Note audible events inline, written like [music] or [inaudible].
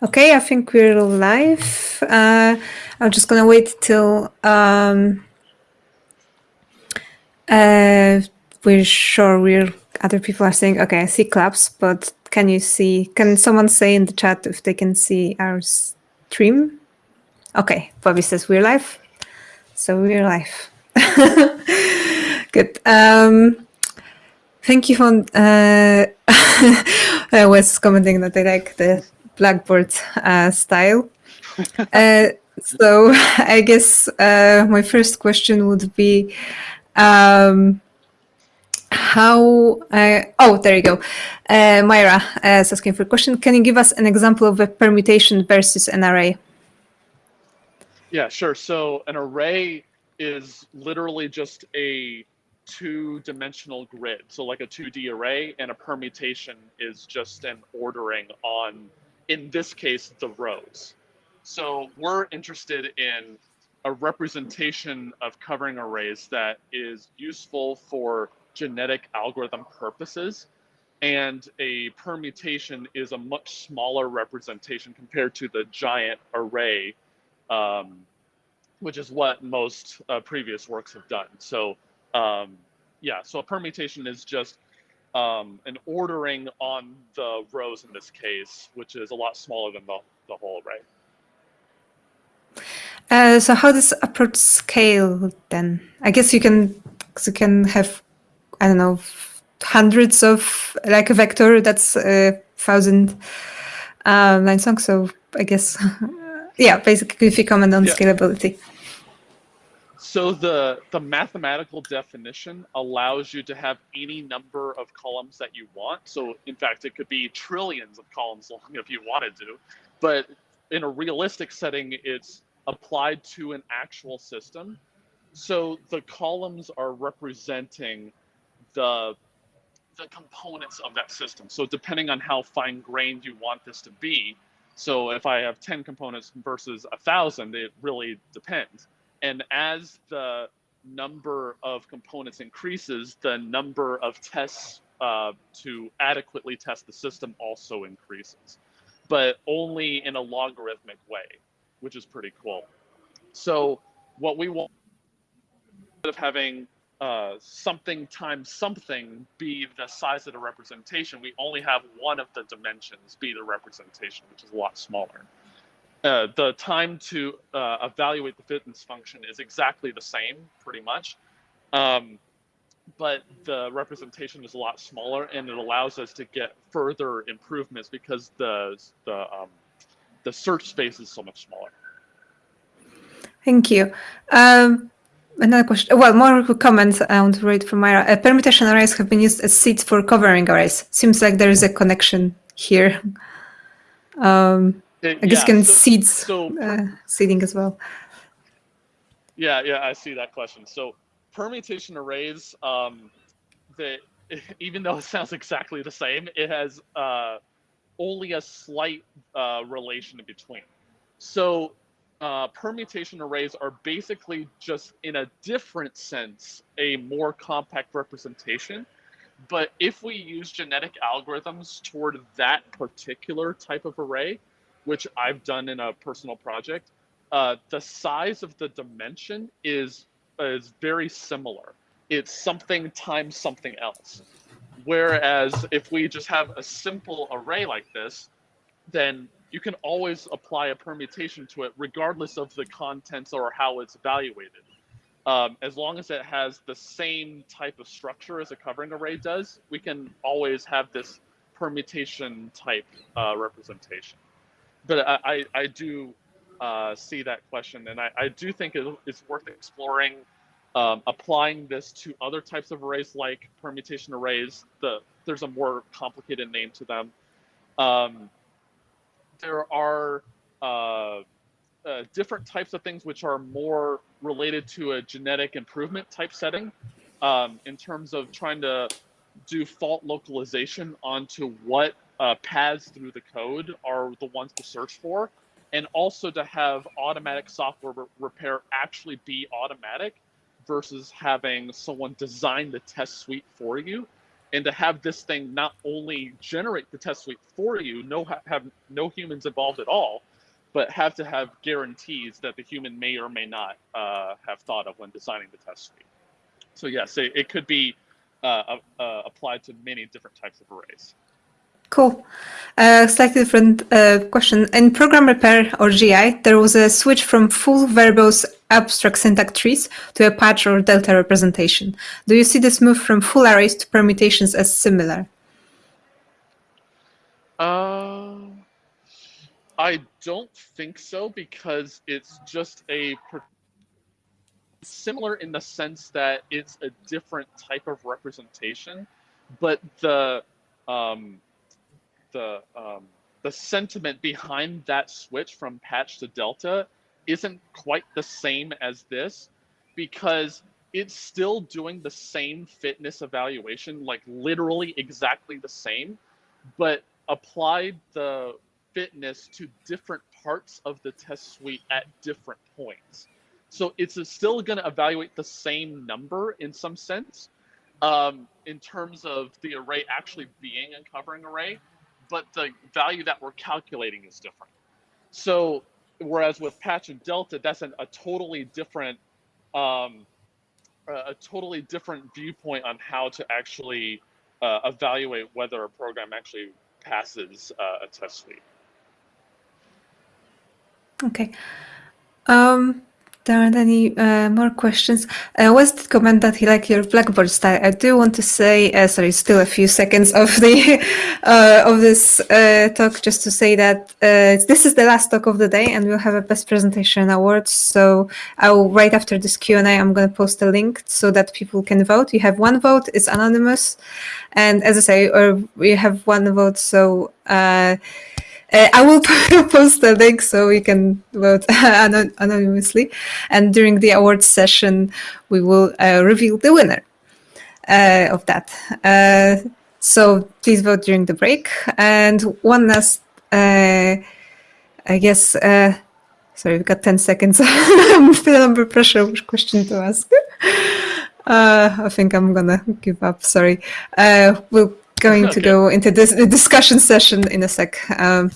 Okay, I think we're live. Uh, I'm just gonna wait till um, uh, we're sure we're other people are saying. Okay, I see claps, but can you see? Can someone say in the chat if they can see our stream? Okay, Bobby says we're live, so we're live. [laughs] Good. Um, thank you for. Uh, [laughs] I was commenting that I like the Blackboard uh, style. [laughs] uh, so [laughs] I guess uh, my first question would be um, how, uh, oh, there you go. Uh, Myra is asking for a question. Can you give us an example of a permutation versus an array? Yeah, sure. So an array is literally just a two-dimensional grid. So like a 2D array and a permutation is just an ordering on in this case, the rows. So we're interested in a representation of covering arrays that is useful for genetic algorithm purposes. And a permutation is a much smaller representation compared to the giant array, um, which is what most uh, previous works have done. So um, yeah, so a permutation is just um, an ordering on the rows in this case, which is a lot smaller than the, the whole array. Uh, so how does approach scale then? I guess you can you can have I don't know hundreds of like a vector that's a thousand uh, lines long. So I guess [laughs] yeah, basically if you comment on yeah. scalability. So the, the mathematical definition allows you to have any number of columns that you want. So in fact, it could be trillions of columns long if you wanted to. But in a realistic setting, it's applied to an actual system. So the columns are representing the, the components of that system. So depending on how fine grained you want this to be, so if I have 10 components versus a thousand, it really depends. And as the number of components increases, the number of tests uh, to adequately test the system also increases, but only in a logarithmic way, which is pretty cool. So what we want instead of having uh, something times something be the size of the representation, we only have one of the dimensions be the representation, which is a lot smaller. Uh, the time to uh, evaluate the fitness function is exactly the same, pretty much. Um, but the representation is a lot smaller and it allows us to get further improvements because the, the, um, the search space is so much smaller. Thank you. Um, another question, well, more comments I want to read from Myra. Uh, permutation arrays have been used as seeds for covering arrays. Seems like there is a connection here. [laughs] Um, I guess yeah, can so, seeds so, uh, seeding as well. Yeah, yeah, I see that question. So permutation arrays, um, that [laughs] even though it sounds exactly the same, it has uh, only a slight uh, relation in between. So uh, permutation arrays are basically just in a different sense a more compact representation. But if we use genetic algorithms toward that particular type of array, which I've done in a personal project, uh, the size of the dimension is is very similar. It's something times something else. Whereas if we just have a simple array like this, then you can always apply a permutation to it regardless of the contents or how it's evaluated. Um, as long as it has the same type of structure as a covering array does, we can always have this permutation type uh, representation but I, I, do uh, see that question, and I, I do think it, it's worth exploring um, applying this to other types of arrays like permutation arrays. The there's a more complicated name to them. Um, there are uh, uh, different types of things which are more related to a genetic improvement type setting um, in terms of trying to do fault localization onto what uh, paths through the code are the ones to search for, and also to have automatic software re repair actually be automatic versus having someone design the test suite for you and to have this thing not only generate the test suite for you, no have no humans involved at all, but have to have guarantees that the human may or may not uh, have thought of when designing the test suite. So yes, it, it could be uh, uh, applied to many different types of arrays. Cool. Uh, slightly different uh, question. In program repair or GI, there was a switch from full verbose abstract syntax trees to a patch or delta representation. Do you see this move from full arrays to permutations as similar? Uh, I don't think so because it's just a similar in the sense that it's a different type of representation, but the um, the um, the sentiment behind that switch from patch to delta isn't quite the same as this because it's still doing the same fitness evaluation like literally exactly the same but applied the fitness to different parts of the test suite at different points. So it's still going to evaluate the same number in some sense um, in terms of the array actually being a covering array but the value that we're calculating is different. So whereas with patch and delta, that's an, a totally different, um, a totally different viewpoint on how to actually uh, evaluate whether a program actually passes uh, a test suite. Okay. Um, there aren't any uh, more questions. Uh, Wes did comment that he liked your Blackboard style. I do want to say, uh, sorry, still a few seconds of the [laughs] uh, of this uh, talk, just to say that uh, this is the last talk of the day, and we'll have a best presentation awards. So I'll right after this Q and A, I'm going to post a link so that people can vote. You have one vote; it's anonymous, and as I say, or we have one vote, so. Uh, I will [laughs] post the link so you can vote [laughs] anonymously. And during the awards session, we will uh, reveal the winner uh, of that. Uh, so please vote during the break. And one last, uh, I guess, uh, sorry, we've got 10 seconds. I'm still under pressure which question to ask. I think I'm gonna give up, sorry. we'll going [laughs] okay. to go into this discussion session in a sec. Um,